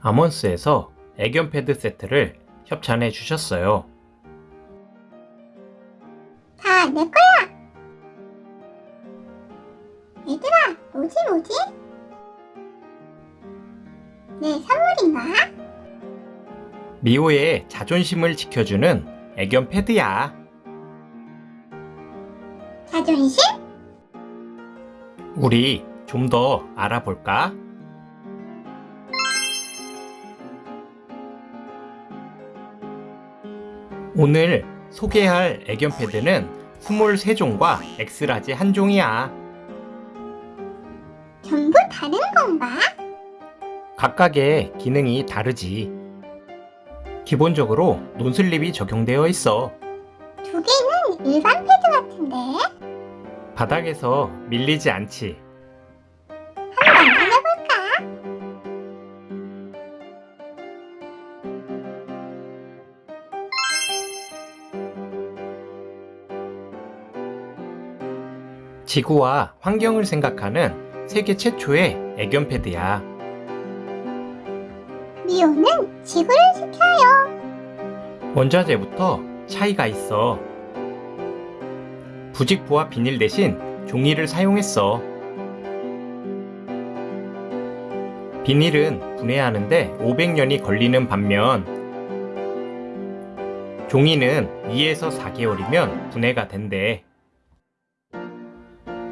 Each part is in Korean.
아몬스에서 애견 패드 세트를 협찬해 주셨어요. 다 내 거야. 얘들아, 뭐지 뭐지? 내 선물인가? 미호의 자존심을 지켜주는 애견 패드야. 자존심? 우리 좀 더 알아볼까? 오늘 소개할 애견 패드는 23종과 X-large 한 종이야. 전부 다른 건가? 각각의 기능이 다르지. 기본적으로 non-slip이 적용되어 있어. 두 개는 일반 패드 같은데? 바닥에서 밀리지 않지. 한번 해볼까? 지구와 환경을 생각하는 세계 최초의 애견 패드야. 미호는 지구를 지켜요. 원자재부터 차이가 있어. 부직포와 비닐 대신 종이를 사용했어. 비닐은 분해하는데 500년이 걸리는 반면 종이는 2에서 4개월이면 분해가 된대.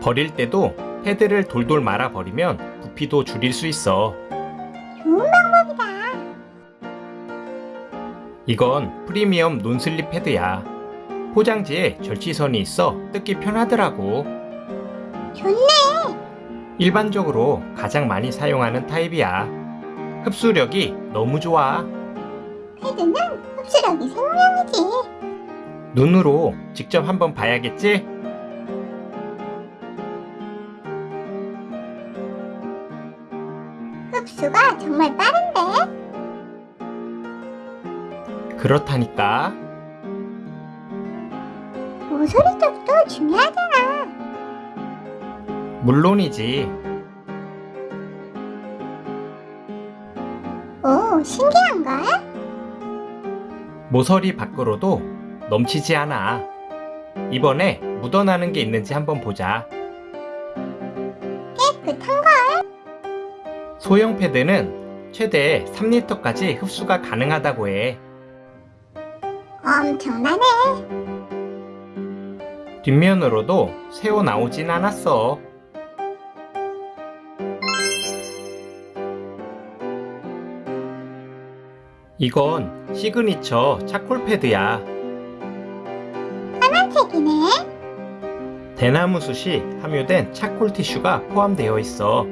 버릴 때도 패드를 돌돌 말아 버리면 부피도 줄일 수 있어. 좋은 방법이다. 이건 프리미엄 논슬립 패드야. 포장지에 절취선이 있어 뜯기 편하더라고. 좋네. 일반적으로 가장 많이 사용하는 타입이야. 흡수력이 너무 좋아. 패드는 흡수력이 생명이지. 눈으로 직접 한번 봐야겠지? 흡수가 정말 빠른데? 그렇다니까. 모서리 쪽도 중요하잖아. 물론이지. 오, 신기한걸? 모서리 밖으로도 넘치지 않아. 이번에 묻어나는 게 있는지 한번 보자. 깨끗한걸? 소형 패드는 최대 3리터까지 흡수가 가능하다고 해. 엄청나네. 뒷면으로도 새어 나오진 않았어. 이건 signature charcoal 패드야. 파란색이네. 대나무 숯이 함유된 차콜 티슈가 포함되어 있어.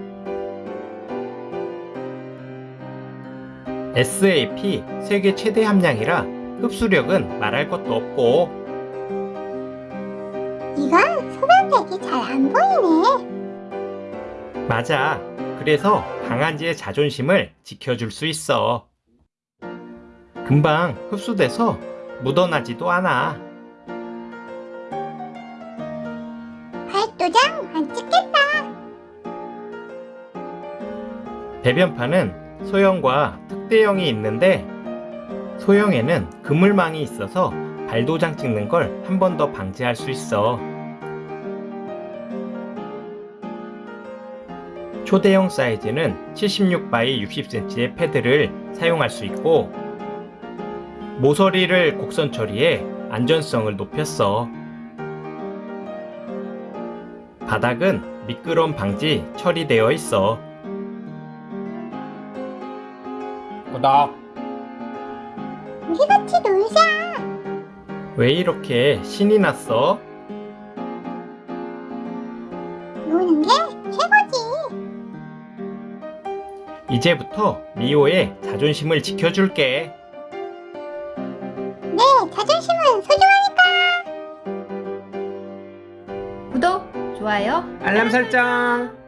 SAP 세계 최대 함량이라 흡수력은 말할 것도 없고 이건 소변색이 잘 안 보이네. 맞아. 그래서 강아지의 자존심을 지켜줄 수 있어. 금방 흡수돼서 묻어나지도 않아. 발도장 안 찍겠다. 배변판은 소형과 특대형이 있는데 소형에는 그물망이 있어서 발도장 찍는 걸 한 번 더 방지할 수 있어. 초대형 사이즈는 76바이 60cm의 패드를 사용할 수 있고 모서리를 곡선 처리해 안전성을 높였어. 바닥은 미끄럼 방지 처리되어 있어. 구독! 놀자. 왜 이렇게 신이 났어? 노는 게 최고지. 이제부터 미호의 자존심을 지켜줄게. 네, 자존심은 소중하니까. 구독, 좋아요, 알람 설정!